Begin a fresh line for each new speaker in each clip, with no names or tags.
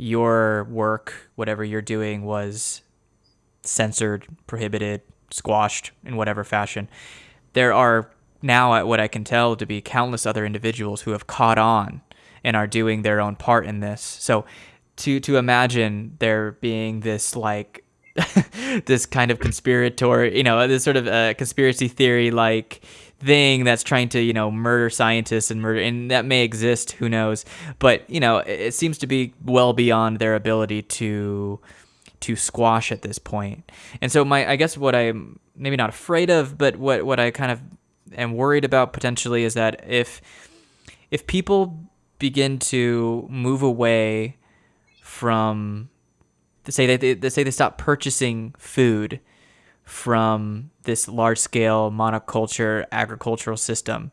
your work, whatever you're doing, was censored, prohibited, squashed in whatever fashion, there are now, at what I can tell, to be countless other individuals who have caught on and are doing their own part in this. So to to imagine there being this like this kind of conspiratorial, you know, this sort of uh, conspiracy theory like thing that's trying to, you know, murder scientists and murder, and that may exist, who knows? But you know, it, it seems to be well beyond their ability to to squash at this. And so my, I guess what I'm maybe not afraid of, but what what I kind of am worried about potentially is that if if people begin to move away from say they, they say they stop purchasing food from this large scale monoculture agricultural system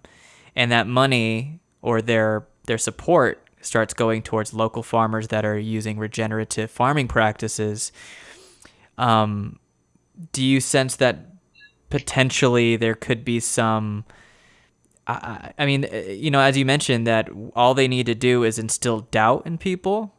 and that money or their their support starts going towards local farmers that are using regenerative farming practices um, do you sense that potentially there could be some I, I mean, uh, you know, as you mentioned, that all they need to do is instill doubt in people.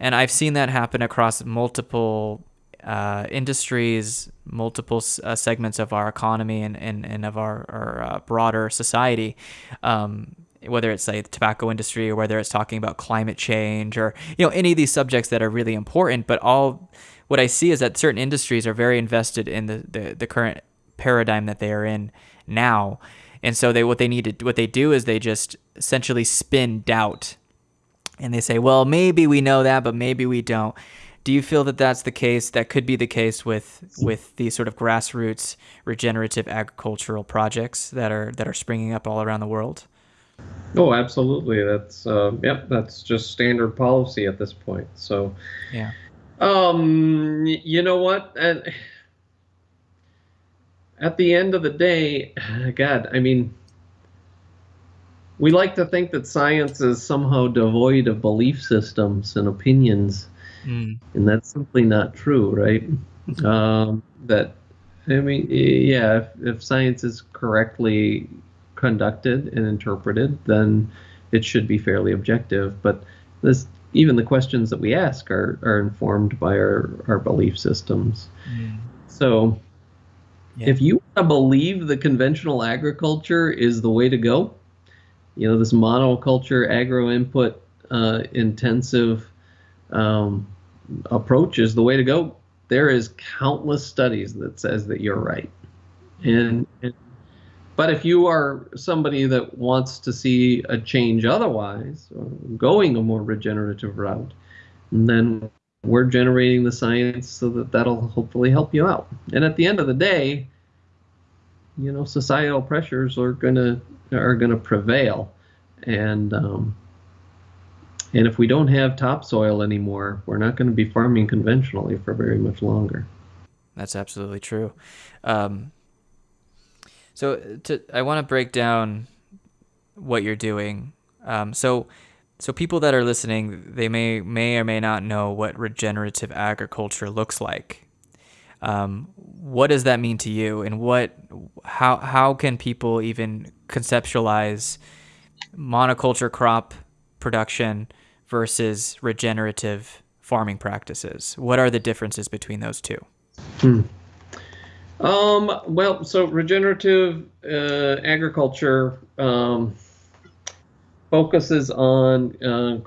And I've seen that happen across multiple uh, industries, multiple uh, segments of our economy and, and, and of our, our uh, broader society. Um, whether it's like the tobacco industry or whether it's talking about climate change or you know any of these subjects that are really important but all what i see is that certain industries are very invested in the, the, the current paradigm that they are in now and so they what they need to what they do is they just essentially spin doubt. And they say, "Well, maybe we know that, but maybe we don't." Do you feel that that's the case? That could be the case with with these sort of grassroots regenerative agricultural projects that are that are springing up all around the world?
Oh, absolutely. That's uh, yep. That's just standard policy at this point. So,
yeah.
Um, you know what? And at the end of the day, God, I mean, we like to think that science is somehow devoid of belief systems and opinions, mm. and that's simply not true, right? um, that, I mean, yeah, if, if science is correctly conducted and interpreted, then it should be fairly objective. But this, even the questions that we ask are, are informed by our, our belief systems. Mm. So, yeah. If you want to believe the conventional agriculture is the way to go, you know, this monoculture, agro input uh, intensive um, approach is the way to go, there is countless studies that says that you're right. And, and but if you are somebody that wants to see a change otherwise, going a more regenerative route, then we're generating the science so that that'll hopefully help you out. And at the end of the day, you know, societal pressures are gonna are gonna prevail, and um, and if we don't have topsoil anymore, we're not going to be farming conventionally for very much longer.
That's absolutely true. Um, so to, I want to break down what you're doing. Um, so so people that are listening, they may may or may not know what regenerative agriculture looks like. Um, what does that mean to you, and what how how can people even conceptualize monoculture crop production versus regenerative farming practices? What are the differences between those two?
Hmm. Um, well, so regenerative uh, agriculture um, focuses on uh,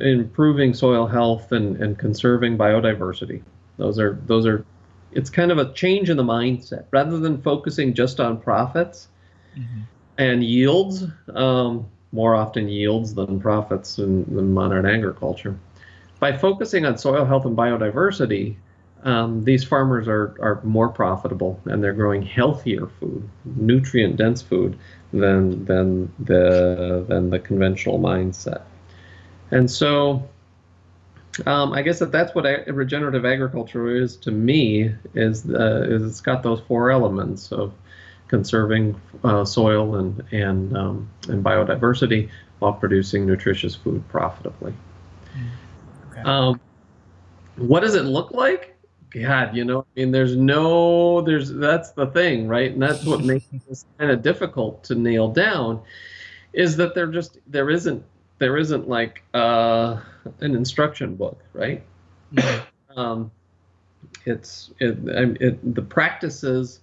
improving soil health and, and conserving biodiversity. Those are those are. It's kind of a change in the mindset rather than focusing just on profits mm-hmm. and yields. Um, more often yields than profits in, in modern agriculture. By focusing on soil health and biodiversity, um, these farmers are, are more profitable and they're growing healthier food, nutrient dense food than than the than the conventional mindset. And so, um, I guess that that's what regenerative agriculture is to me. Is uh, is it's got those four elements of conserving uh, soil and and um, and biodiversity while producing nutritious food profitably. Okay. Um, what does it look like? God, you know, I mean, there's no, there's that's the thing, right? And that's what makes this kind of difficult to nail down, is that there just there isn't there isn't like uh, an instruction book, right? Mm-hmm. um, it's it, it, the practices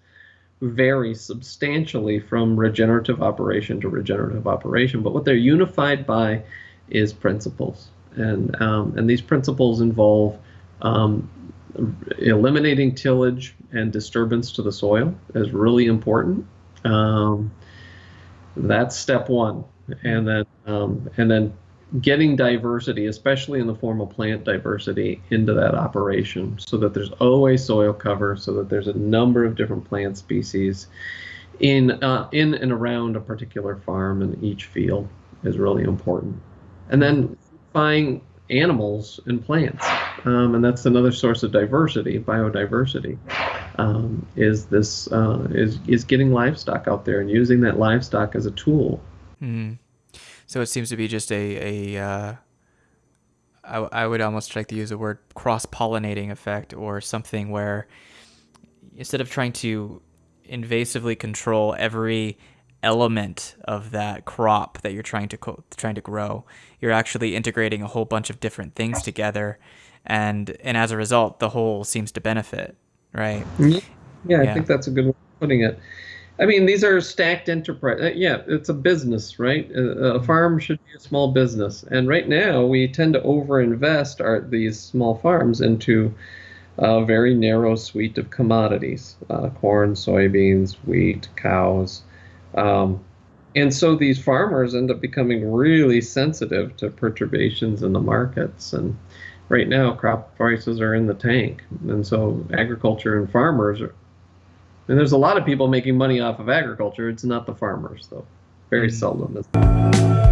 vary substantially from regenerative operation to regenerative operation, but what they're unified by is principles, and um, and these principles involve um, eliminating tillage and disturbance to the soil is really important. Um, that's step one, and then um, and then getting diversity, especially in the form of plant diversity, into that operation so that there's always soil cover, so that there's a number of different plant species in uh, in and around a particular farm and each field is really important. And then buying animals and plants, um, and that's another source of diversity, biodiversity. Um, is this uh, is is getting livestock out there and using that livestock as a tool.
Mm. So it seems to be just a, a uh, I, I would almost like to use the word cross pollinating effect or something where instead of trying to invasively control every element of that crop that you're trying to co- trying to grow, you're actually integrating a whole bunch of different things together, and and as a result, the whole seems to benefit, right?
Yeah, yeah. I think that's a good way of putting it. I mean, these are stacked enterprise. Uh, yeah, it's a business, right? Uh, a farm should be a small business, and right now we tend to overinvest our these small farms into a very narrow suite of commodities: uh, corn, soybeans, wheat, cows, um, and so these farmers end up becoming really sensitive to perturbations in the markets. And right now, crop prices are in the tank, and so agriculture and farmers are and there's a lot of people making money off of agriculture. It's not the farmers, though. Very mm. seldom.